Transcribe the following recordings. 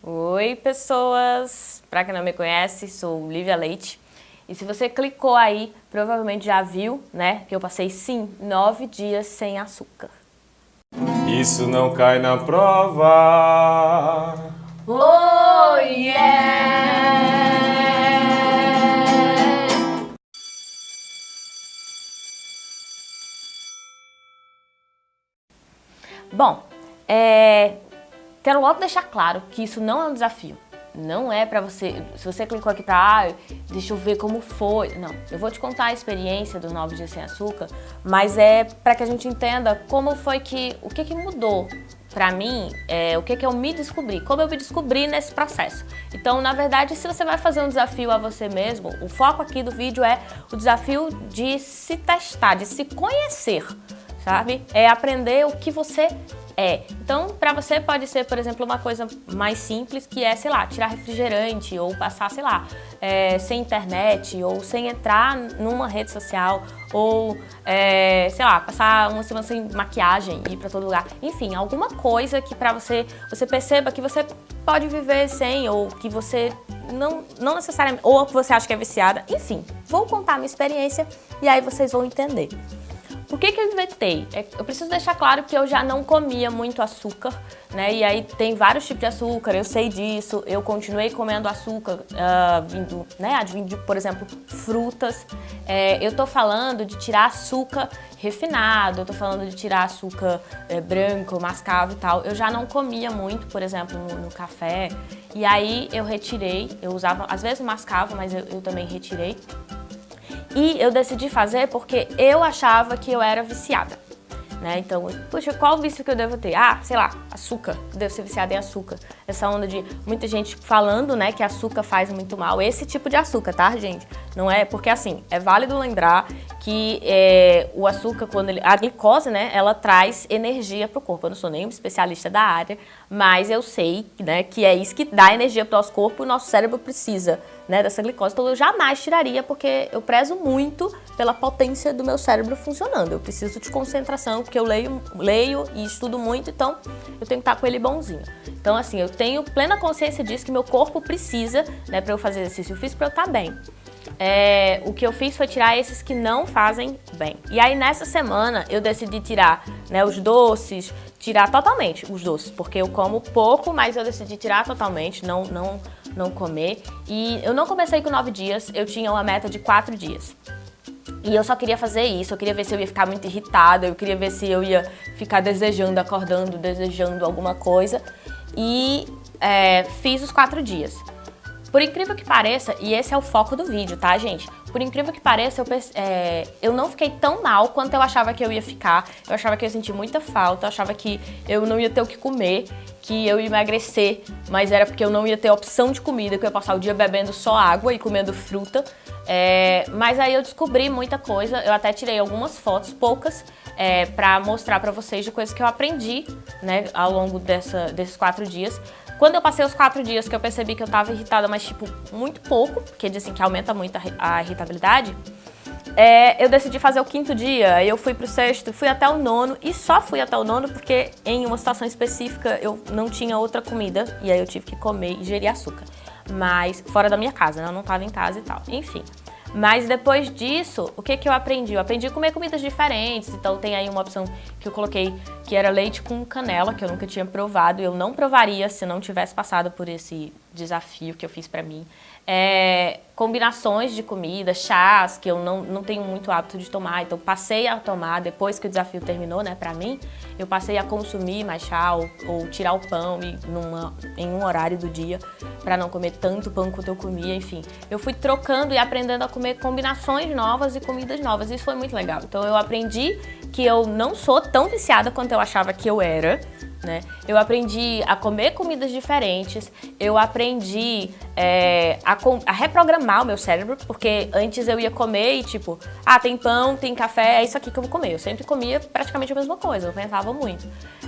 Oi, pessoas! Para quem não me conhece, sou Lívia Leite. E se você clicou aí, provavelmente já viu, né, que eu passei, sim, nove dias sem açúcar. Isso não cai na prova. Oh, yeah! Bom, é, quero logo deixar claro que isso não é um desafio. Não é pra você, se você clicou aqui pra, ah, deixa eu ver como foi. Não, eu vou te contar a experiência dos 9 dias sem açúcar, mas é pra que a gente entenda como foi que, o que que mudou pra mim, é, o que que eu me descobri, como eu me descobri nesse processo. Então, na verdade, se você vai fazer um desafio a você mesmo, o foco aqui do vídeo é o desafio de se testar, de se conhecer sabe? É aprender o que você é. Então, para você pode ser, por exemplo, uma coisa mais simples que é, sei lá, tirar refrigerante ou passar, sei lá, é, sem internet ou sem entrar numa rede social ou, é, sei lá, passar uma semana sem maquiagem e ir para todo lugar. Enfim, alguma coisa que para você, você perceba que você pode viver sem ou que você não, não necessariamente, ou que você acha que é viciada. Enfim, vou contar a minha experiência e aí vocês vão entender. Por que que eu inventei? É, eu preciso deixar claro que eu já não comia muito açúcar, né? E aí tem vários tipos de açúcar, eu sei disso. Eu continuei comendo açúcar uh, vindo, né? Advindo por exemplo, frutas. É, eu tô falando de tirar açúcar refinado, eu tô falando de tirar açúcar é, branco, mascavo e tal. Eu já não comia muito, por exemplo, no, no, café. E aí eu retirei, eu usava, às vezes mascavo, mas eu, eu também retirei. E eu decidi fazer porque eu achava que eu era viciada. Né? Então, puxa, qual vício que eu devo ter? Ah, sei lá, açúcar, devo ser viciada em açúcar. Essa onda de muita gente falando, né, que açúcar faz muito mal. Esse tipo de açúcar, tá, gente? Não é, porque assim, é válido lembrar que é, o açúcar, quando ele, a glicose, né, ela traz energia para o corpo. Eu não sou nenhum especialista da área, mas eu sei, né, que é isso que dá energia para o nosso corpo e o nosso cérebro precisa né, dessa glicose. Então eu jamais tiraria porque eu prezo muito pela potência do meu cérebro funcionando. Eu preciso de concentração porque eu leio, leio e estudo muito, então eu tenho que estar com ele bonzinho. Então assim, eu tenho plena consciência disso que meu corpo precisa, né, para eu fazer exercício físico para eu estar bem. É, o que eu fiz foi tirar esses que não fazem bem. E aí nessa semana eu decidi tirar né, os doces, tirar totalmente os doces, porque eu como pouco, mas eu decidi tirar totalmente, não, não não comer. E eu não comecei com nove dias, eu tinha uma meta de quatro dias. E eu só queria fazer isso, eu queria ver se eu ia ficar muito irritada, eu queria ver se eu ia ficar desejando, acordando, desejando alguma coisa. E é, fiz os quatro dias. Por incrível que pareça, e esse é o foco do vídeo, tá, gente? Por incrível que pareça, eu, é, eu não fiquei tão mal quanto eu achava que eu ia ficar. Eu achava que eu ia sentir muita falta, eu achava que eu não ia ter o que comer, que eu ia emagrecer, mas era porque eu não ia ter opção de comida, que eu ia passar o dia bebendo só água e comendo fruta. É, mas aí eu descobri muita coisa, eu até tirei algumas fotos, poucas, é, para mostrar para vocês de coisas que eu aprendi né, ao longo dessa, desses quatro dias. Quando eu passei os quatro dias que eu percebi que eu tava irritada, mas tipo, muito pouco, porque dizem que aumenta muito a, irritabilidade, é, eu decidi fazer o quinto dia, eu fui pro sexto, fui até o nono e só fui até o nono porque em uma situação específica eu não tinha outra comida e aí eu tive que comer e gerir açúcar. Mas fora da minha casa, né? eu não tava em casa e tal. Enfim. Mas depois disso, o que, que eu aprendi? Eu aprendi a comer comidas diferentes, então tem aí uma opção que eu coloquei que era leite com canela, que eu nunca tinha provado, eu não provaria se não tivesse passado por esse desafio que eu fiz pra mim. É, combinações de comida, chás, que eu não, não tenho muito hábito de tomar, então passei a tomar, depois que o desafio terminou, né, pra mim, eu passei a consumir mais chá ou, ou tirar o pão e numa, em um horário do dia, pra não comer tanto pão quanto eu comia, enfim. Eu fui trocando e aprendendo a comer combinações novas e comidas novas, isso foi muito legal. Então eu aprendi que eu não sou tão viciada quanto eu achava que eu era, né? Eu aprendi a comer comidas diferentes, eu aprendi é, a, a, reprogramar o meu cérebro, porque antes eu ia comer e tipo, ah, tem pão, tem café, é isso aqui que eu vou comer. Eu sempre comia praticamente a mesma coisa, eu pensava muito.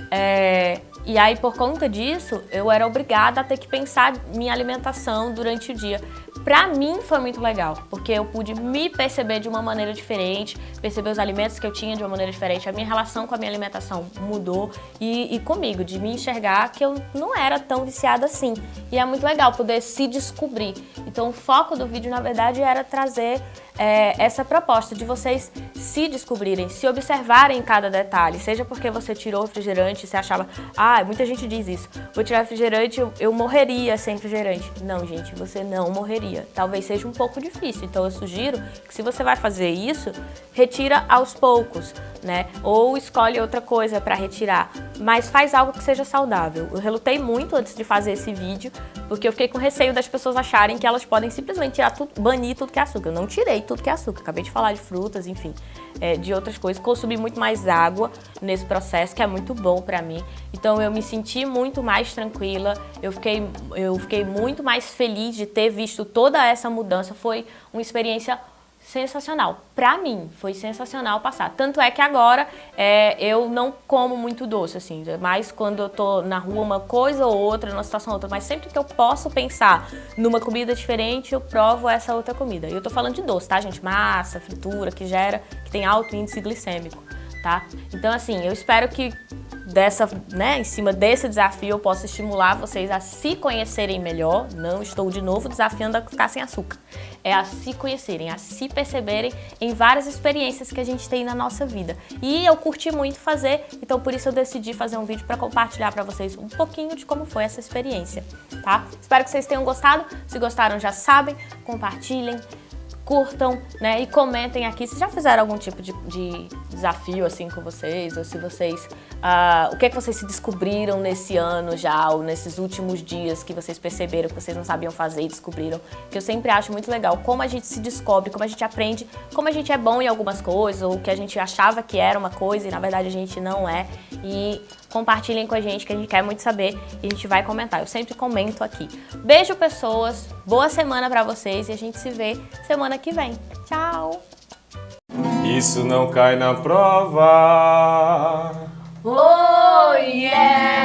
É, e aí, por conta disso, eu era obrigada a ter que pensar minha alimentação durante o dia, Pra mim foi muito legal, porque eu pude me perceber de uma maneira diferente, perceber os alimentos que eu tinha de uma maneira diferente, a minha relação com a minha alimentação mudou e, e comigo, de me enxergar que eu não era tão viciada assim. E é muito legal poder se descobrir. Então o foco do vídeo, na verdade, era trazer é, essa proposta de vocês se descobrirem, se observarem em cada detalhe, seja porque você tirou o refrigerante e você achava, ah, muita gente diz isso, vou tirar refrigerante, eu, eu morreria sem refrigerante. Não, gente, você não morreria. Talvez seja um pouco difícil, então eu sugiro que se você vai fazer isso, retira aos poucos, né? Ou escolhe outra coisa para retirar, mas faz algo que seja saudável. Eu relutei muito antes de fazer esse vídeo, porque eu fiquei com receio das pessoas acharem que elas podem simplesmente tirar tudo, banir tudo que é açúcar. Eu não tirei tudo que é açúcar, acabei de falar de frutas, enfim, é, de outras coisas. Consumi muito mais água nesse processo, que é muito bom para mim. Então eu me senti muito mais tranquila, eu fiquei, eu fiquei muito mais feliz de ter visto toda essa mudança. Foi uma experiência sensacional. Pra mim, foi sensacional passar. Tanto é que agora é, eu não como muito doce, assim, mais quando eu tô na rua uma coisa ou outra, numa situação outra, mas sempre que eu posso pensar numa comida diferente, eu provo essa outra comida. E eu tô falando de doce, tá, gente? Massa, fritura, que gera, que tem alto índice glicêmico, tá? Então, assim, eu espero que dessa, né, em cima desse desafio eu posso estimular vocês a se conhecerem melhor. Não estou de novo desafiando a ficar sem açúcar. É a se conhecerem, a se perceberem em várias experiências que a gente tem na nossa vida. E eu curti muito fazer, então por isso eu decidi fazer um vídeo para compartilhar para vocês um pouquinho de como foi essa experiência, tá? Espero que vocês tenham gostado. Se gostaram, já sabem, compartilhem, curtam, né, e comentem aqui se já fizeram algum tipo de, de desafio assim com vocês, ou se vocês, uh, o que é que vocês se descobriram nesse ano já, ou nesses últimos dias que vocês perceberam que vocês não sabiam fazer e descobriram, que eu sempre acho muito legal como a gente se descobre, como a gente aprende, como a gente é bom em algumas coisas, ou que a gente achava que era uma coisa e na verdade a gente não é, e compartilhem com a gente que a gente quer muito saber e a gente vai comentar. Eu sempre comento aqui. Beijo, pessoas. Boa semana pra vocês e a gente se vê semana que vem. Tchau! Isso não cai na prova. Oh yeah!